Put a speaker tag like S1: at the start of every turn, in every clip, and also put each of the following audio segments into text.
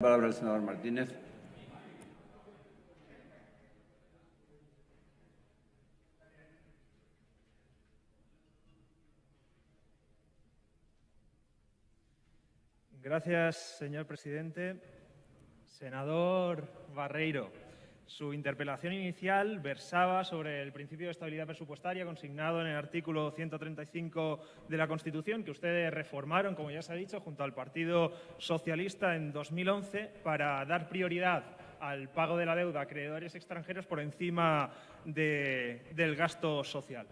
S1: palabra al senador Martínez.
S2: Gracias, señor presidente. Senador Barreiro, su interpelación inicial versaba sobre el principio de estabilidad presupuestaria consignado en el artículo 135 de la Constitución, que ustedes reformaron, como ya se ha dicho, junto al Partido Socialista en 2011 para dar prioridad al pago de la deuda a acreedores extranjeros por encima del gasto social.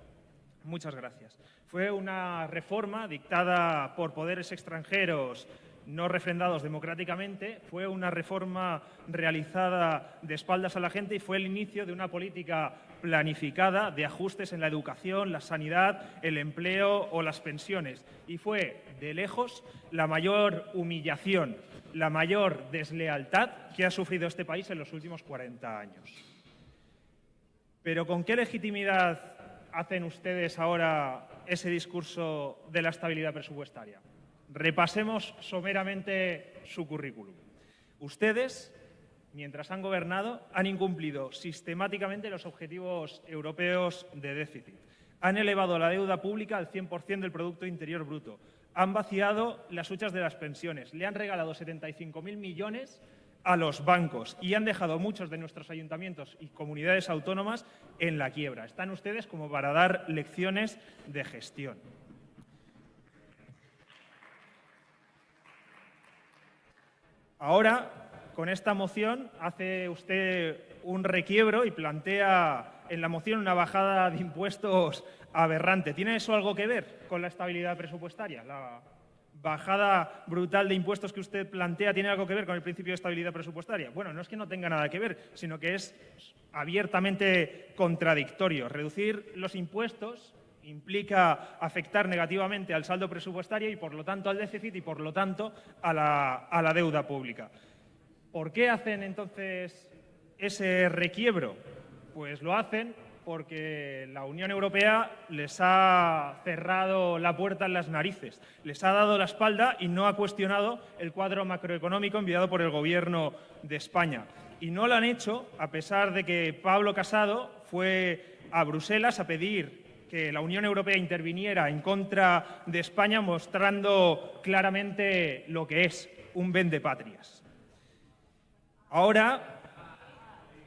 S2: Muchas gracias. Fue una reforma dictada por poderes extranjeros no refrendados democráticamente, fue una reforma realizada de espaldas a la gente y fue el inicio de una política planificada de ajustes en la educación, la sanidad, el empleo o las pensiones. Y fue, de lejos, la mayor humillación, la mayor deslealtad que ha sufrido este país en los últimos 40 años. Pero ¿con qué legitimidad hacen ustedes ahora ese discurso de la estabilidad presupuestaria? Repasemos someramente su currículum. Ustedes, mientras han gobernado, han incumplido sistemáticamente los objetivos europeos de déficit. Han elevado la deuda pública al 100% del Producto Interior Bruto. Han vaciado las huchas de las pensiones. Le han regalado 75.000 millones a los bancos y han dejado muchos de nuestros ayuntamientos y comunidades autónomas en la quiebra. Están ustedes como para dar lecciones de gestión. Ahora, con esta moción, hace usted un requiebro y plantea en la moción una bajada de impuestos aberrante. ¿Tiene eso algo que ver con la estabilidad presupuestaria? La bajada brutal de impuestos que usted plantea tiene algo que ver con el principio de estabilidad presupuestaria. Bueno, no es que no tenga nada que ver, sino que es abiertamente contradictorio. Reducir los impuestos implica afectar negativamente al saldo presupuestario y, por lo tanto, al déficit y, por lo tanto, a la, deuda pública. ¿Por qué hacen entonces ese requiebro? Pues lo hacen porque la Unión Europea les ha cerrado la puerta en las narices, les ha dado la espalda y no ha cuestionado el cuadro macroeconómico enviado por el Gobierno de España. Y no lo han hecho a pesar de que Pablo Casado fue a Bruselas a pedir que la Unión Europea interviniera en contra de España mostrando claramente lo que es un vendepatrias. Ahora,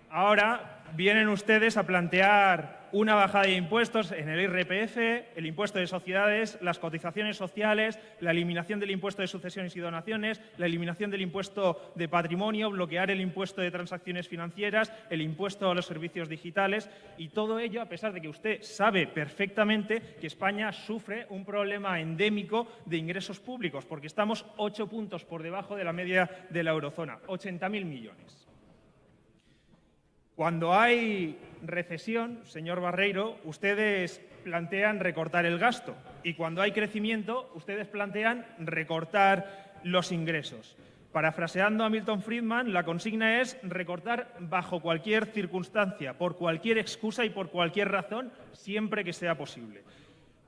S2: ahora vienen ustedes a plantear una bajada de impuestos en el IRPF, el impuesto de sociedades, las cotizaciones sociales, la eliminación del impuesto de sucesiones y donaciones, la eliminación del impuesto de patrimonio, bloquear el impuesto de transacciones financieras, el impuesto a los servicios digitales y todo ello a pesar de que usted sabe perfectamente que España sufre un problema endémico de ingresos públicos porque estamos ocho puntos por debajo de la media de la eurozona, 80.000 millones. Cuando hay recesión, señor Barreiro, ustedes plantean recortar el gasto y cuando hay crecimiento, ustedes plantean recortar los ingresos. Parafraseando a Milton Friedman, la consigna es recortar bajo cualquier circunstancia, por cualquier excusa y por cualquier razón, siempre que sea posible.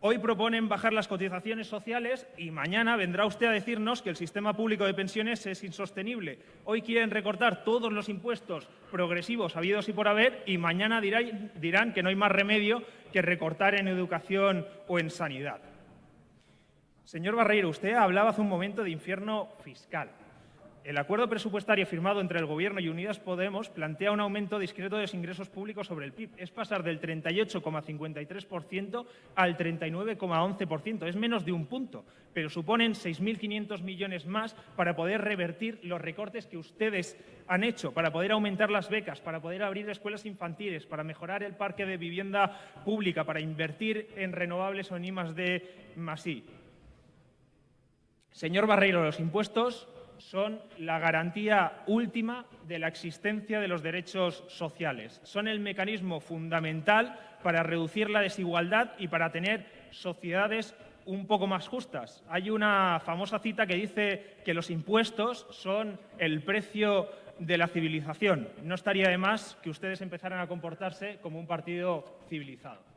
S2: Hoy proponen bajar las cotizaciones sociales y mañana vendrá usted a decirnos que el sistema público de pensiones es insostenible. Hoy quieren recortar todos los impuestos progresivos habidos y por haber y mañana dirán que no hay más remedio que recortar en educación o en sanidad. Señor Barreiro, usted hablaba hace un momento de infierno fiscal. El acuerdo presupuestario firmado entre el Gobierno y Unidas Podemos plantea un aumento discreto de los ingresos públicos sobre el PIB. Es pasar del 38,53% al 39,11%. Es menos de un punto, pero suponen 6.500 millones más para poder revertir los recortes que ustedes han hecho, para poder aumentar las becas, para poder abrir escuelas infantiles, para mejorar el parque de vivienda pública, para invertir en renovables o en I D Señor Barreiro, los impuestos son la garantía última de la existencia de los derechos sociales. Son el mecanismo fundamental para reducir la desigualdad y para tener sociedades un poco más justas. Hay una famosa cita que dice que los impuestos son el precio de la civilización. No estaría de más que ustedes empezaran a comportarse como un partido civilizado.